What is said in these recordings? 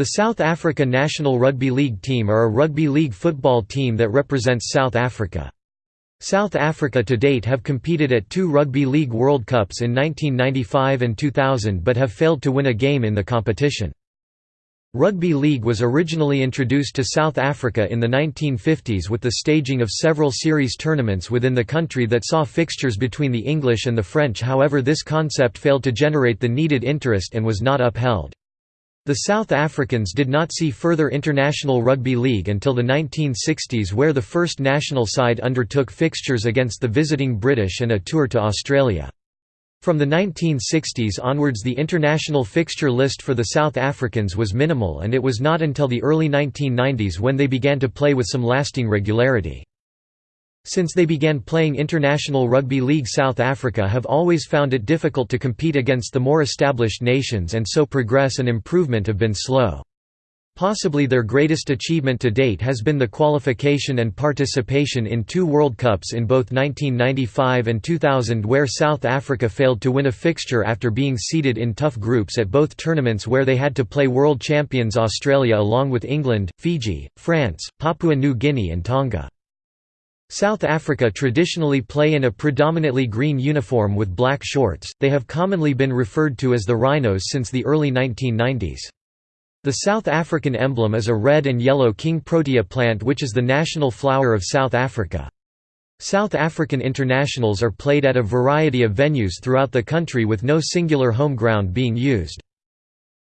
The South Africa national rugby league team are a rugby league football team that represents South Africa. South Africa to date have competed at two Rugby League World Cups in 1995 and 2000 but have failed to win a game in the competition. Rugby league was originally introduced to South Africa in the 1950s with the staging of several series tournaments within the country that saw fixtures between the English and the French however this concept failed to generate the needed interest and was not upheld. The South Africans did not see further international rugby league until the 1960s where the first national side undertook fixtures against the visiting British and a tour to Australia. From the 1960s onwards the international fixture list for the South Africans was minimal and it was not until the early 1990s when they began to play with some lasting regularity. Since they began playing international rugby league South Africa have always found it difficult to compete against the more established nations and so progress and improvement have been slow. Possibly their greatest achievement to date has been the qualification and participation in two World Cups in both 1995 and 2000 where South Africa failed to win a fixture after being seeded in tough groups at both tournaments where they had to play world champions Australia along with England, Fiji, France, Papua New Guinea and Tonga. South Africa traditionally play in a predominantly green uniform with black shorts, they have commonly been referred to as the Rhinos since the early 1990s. The South African emblem is a red and yellow king protea plant which is the national flower of South Africa. South African internationals are played at a variety of venues throughout the country with no singular home ground being used.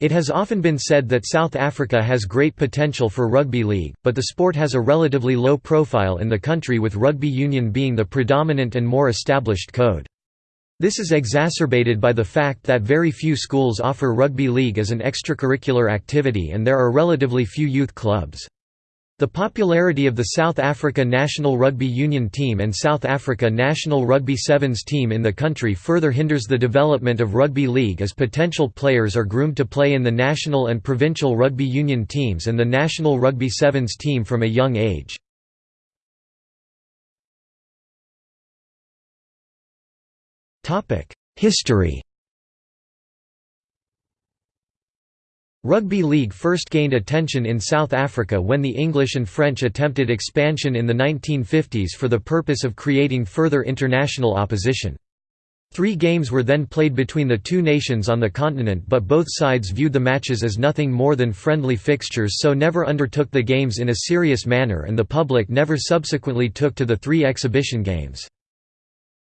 It has often been said that South Africa has great potential for rugby league, but the sport has a relatively low profile in the country with rugby union being the predominant and more established code. This is exacerbated by the fact that very few schools offer rugby league as an extracurricular activity and there are relatively few youth clubs. The popularity of the South Africa national rugby union team and South Africa national rugby sevens team in the country further hinders the development of rugby league as potential players are groomed to play in the national and provincial rugby union teams and the national rugby sevens team from a young age. History Rugby league first gained attention in South Africa when the English and French attempted expansion in the 1950s for the purpose of creating further international opposition. Three games were then played between the two nations on the continent but both sides viewed the matches as nothing more than friendly fixtures so never undertook the games in a serious manner and the public never subsequently took to the three exhibition games.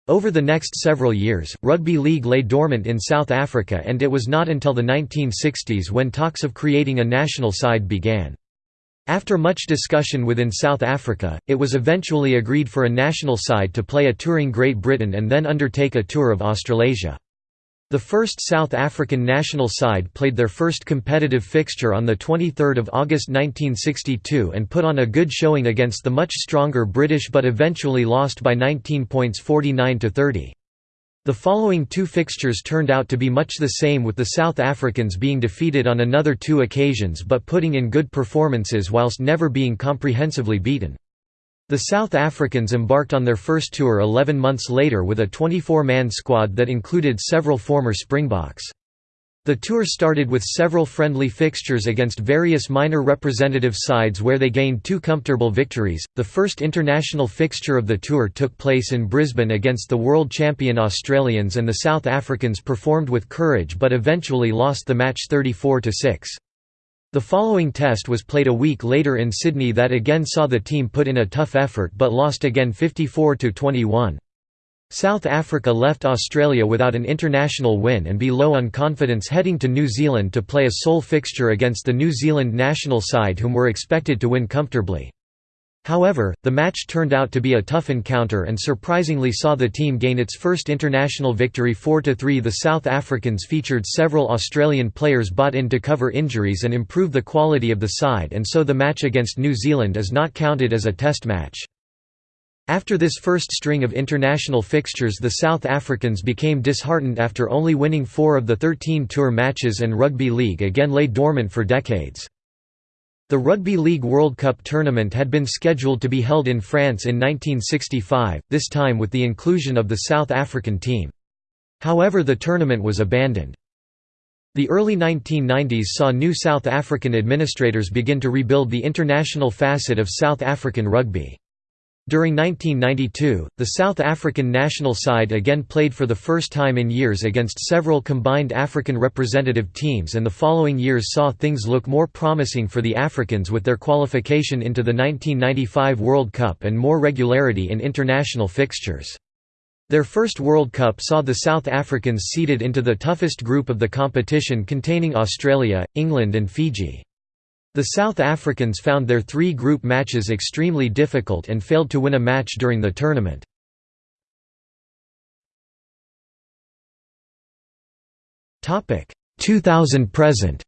Over the next several years, rugby league lay dormant in South Africa and it was not until the 1960s when talks of creating a national side began. After much discussion within South Africa, it was eventually agreed for a national side to play a touring Great Britain and then undertake a tour of Australasia. The first South African national side played their first competitive fixture on 23 August 1962 and put on a good showing against the much stronger British but eventually lost by 19 points 49–30. The following two fixtures turned out to be much the same with the South Africans being defeated on another two occasions but putting in good performances whilst never being comprehensively beaten. The South Africans embarked on their first tour 11 months later with a 24-man squad that included several former Springboks. The tour started with several friendly fixtures against various minor representative sides where they gained two comfortable victories. The first international fixture of the tour took place in Brisbane against the world champion Australians and the South Africans performed with courage but eventually lost the match 34 6. The following test was played a week later in Sydney that again saw the team put in a tough effort but lost again 54–21. South Africa left Australia without an international win and be low on confidence heading to New Zealand to play a sole fixture against the New Zealand national side whom were expected to win comfortably. However, the match turned out to be a tough encounter and surprisingly saw the team gain its first international victory 4–3 The South Africans featured several Australian players bought in to cover injuries and improve the quality of the side and so the match against New Zealand is not counted as a test match. After this first string of international fixtures the South Africans became disheartened after only winning four of the 13 tour matches and rugby league again lay dormant for decades. The Rugby League World Cup tournament had been scheduled to be held in France in 1965, this time with the inclusion of the South African team. However the tournament was abandoned. The early 1990s saw new South African administrators begin to rebuild the international facet of South African rugby. During 1992, the South African national side again played for the first time in years against several combined African representative teams and the following years saw things look more promising for the Africans with their qualification into the 1995 World Cup and more regularity in international fixtures. Their first World Cup saw the South Africans seeded into the toughest group of the competition containing Australia, England and Fiji. The South Africans found their three group matches extremely difficult and failed to win a match during the tournament. Topic 2000 present.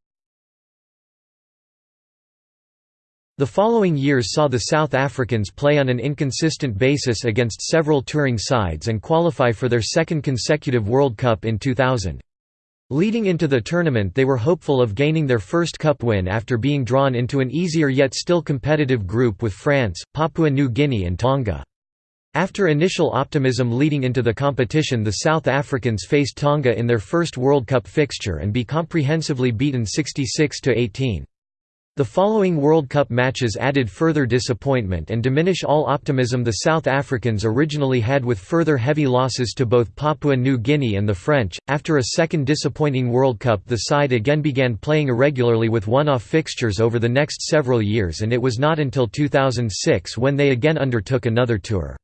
The following years saw the South Africans play on an inconsistent basis against several touring sides and qualify for their second consecutive World Cup in 2000. Leading into the tournament they were hopeful of gaining their first cup win after being drawn into an easier yet still competitive group with France, Papua New Guinea and Tonga. After initial optimism leading into the competition the South Africans faced Tonga in their first World Cup fixture and be comprehensively beaten 66–18. The following World Cup matches added further disappointment and diminish all optimism the South Africans originally had with further heavy losses to both Papua New Guinea and the French. After a second disappointing World Cup, the side again began playing irregularly with one off fixtures over the next several years, and it was not until 2006 when they again undertook another tour.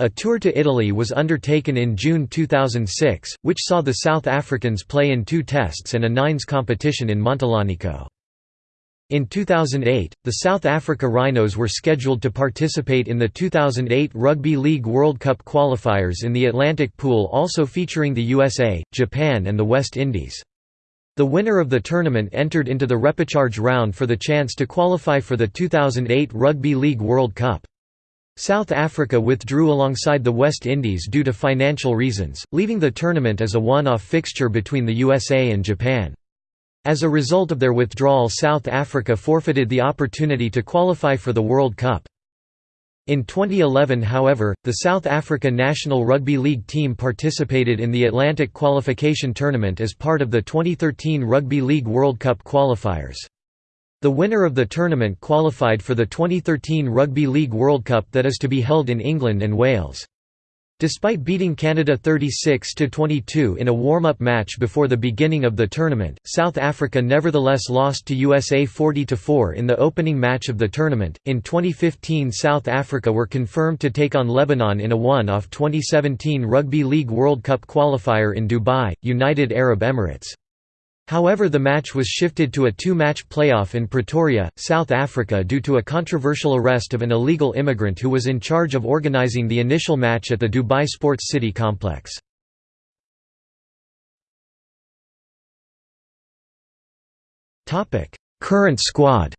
A tour to Italy was undertaken in June 2006, which saw the South Africans play in two tests and a nines competition in Montalanico. In 2008, the South Africa Rhinos were scheduled to participate in the 2008 Rugby League World Cup qualifiers in the Atlantic Pool also featuring the USA, Japan and the West Indies. The winner of the tournament entered into the repechage round for the chance to qualify for the 2008 Rugby League World Cup. South Africa withdrew alongside the West Indies due to financial reasons, leaving the tournament as a one-off fixture between the USA and Japan. As a result of their withdrawal South Africa forfeited the opportunity to qualify for the World Cup. In 2011 however, the South Africa national rugby league team participated in the Atlantic qualification tournament as part of the 2013 Rugby League World Cup qualifiers. The winner of the tournament qualified for the 2013 Rugby League World Cup that is to be held in England and Wales. Despite beating Canada 36–22 in a warm-up match before the beginning of the tournament, South Africa nevertheless lost to USA 40–4 in the opening match of the tournament. In 2015 South Africa were confirmed to take on Lebanon in a one-off 2017 Rugby League World Cup qualifier in Dubai, United Arab Emirates. However the match was shifted to a two-match playoff in Pretoria, South Africa due to a controversial arrest of an illegal immigrant who was in charge of organising the initial match at the Dubai Sports City complex. Current squad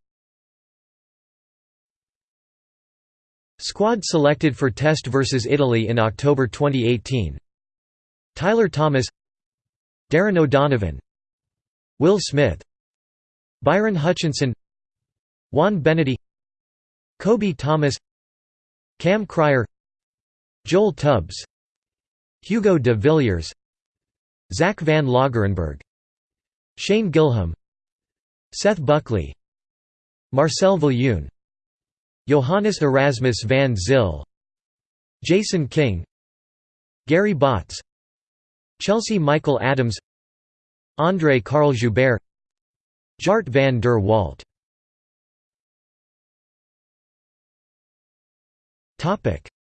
Squad selected for Test vs Italy in October 2018 Tyler Thomas Darren O'Donovan Will Smith Byron Hutchinson Juan Benity Kobe Thomas Cam Cryer Joel Tubbs Hugo de Villiers Zach van Lagerenberg Shane Gilham Seth Buckley Marcel Viljoen Johannes Erasmus van Zyl Jason King Gary Botts Chelsea Michael Adams André Karl Joubert Jart van der Walt.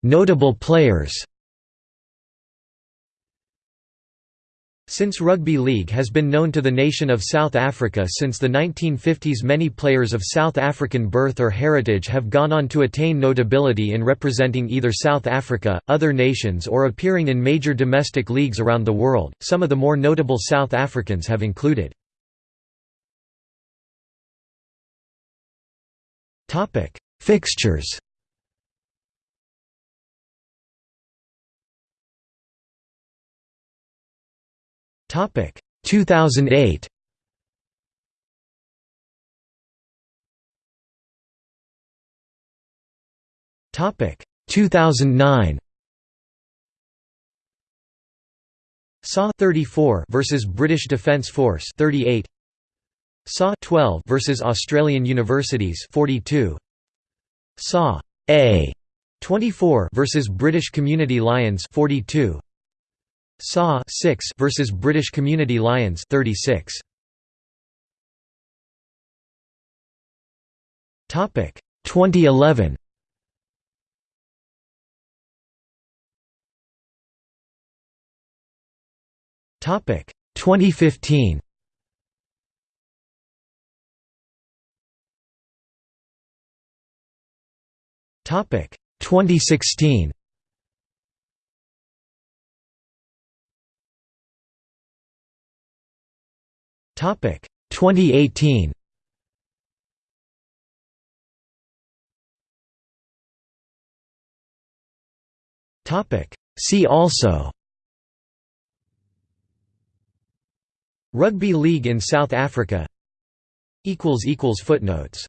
Notable players Since rugby league has been known to the nation of South Africa since the 1950s many players of South African birth or heritage have gone on to attain notability in representing either South Africa, other nations or appearing in major domestic leagues around the world. Some of the more notable South Africans have included Fixtures Topic. 2008. Topic. 2009. SA 34 versus British Defence Force 38 SA 12 versus Australian Universities 42 SA A 24 versus British Community Lions 42 SA 6 versus British Community Lions 36 Topic 2011 Topic 2015 Topic 2016 Topic. 2018 Topic. See also. Rugby League in South Africa. Footnotes